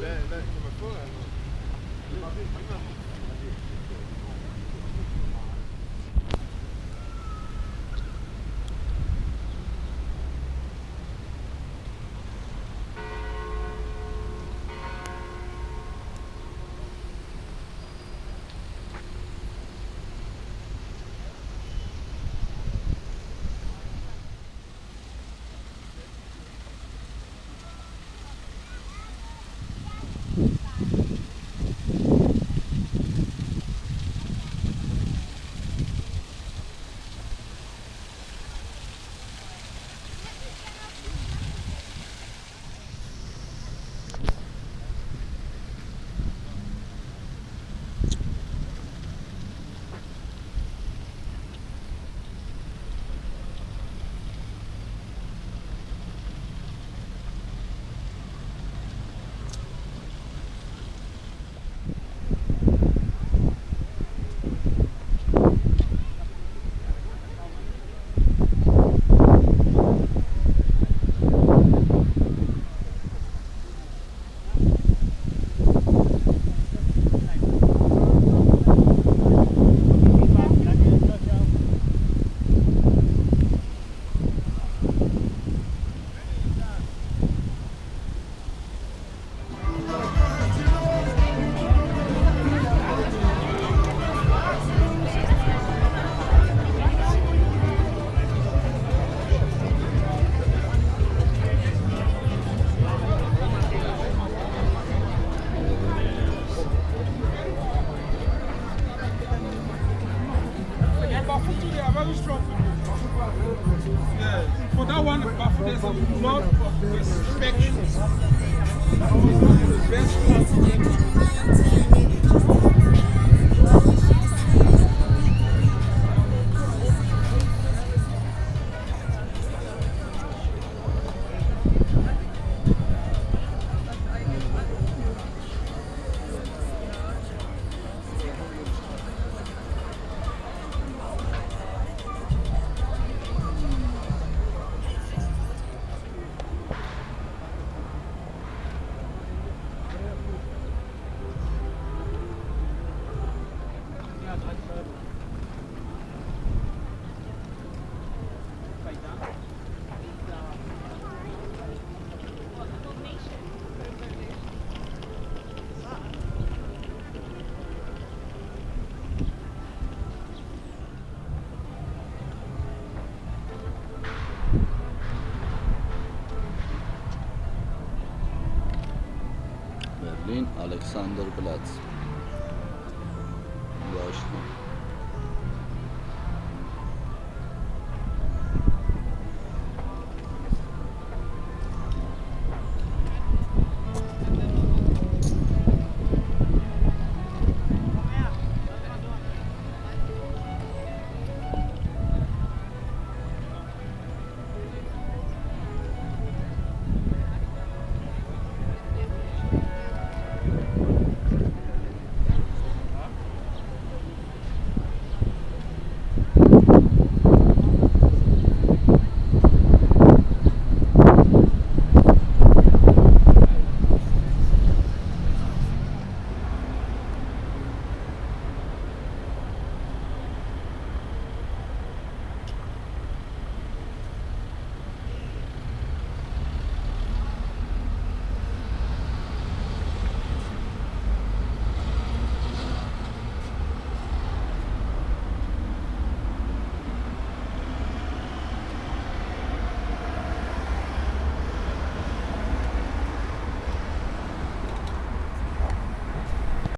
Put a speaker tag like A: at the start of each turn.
A: là, là, there's a lot of respect. Best
B: Բերլին, Ալեքսանդրպլաց։ Դաշտում։